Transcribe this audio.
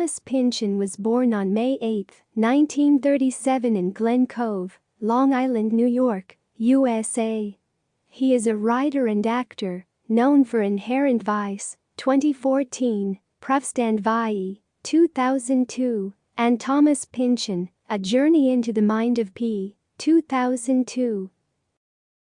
Thomas Pynchon was born on May 8, 1937 in Glen Cove, Long Island, New York, USA. He is a writer and actor, known for Inherent Vice, 2014, Prüfstand Vie, 2002, and Thomas Pynchon, A Journey into the Mind of P, 2002.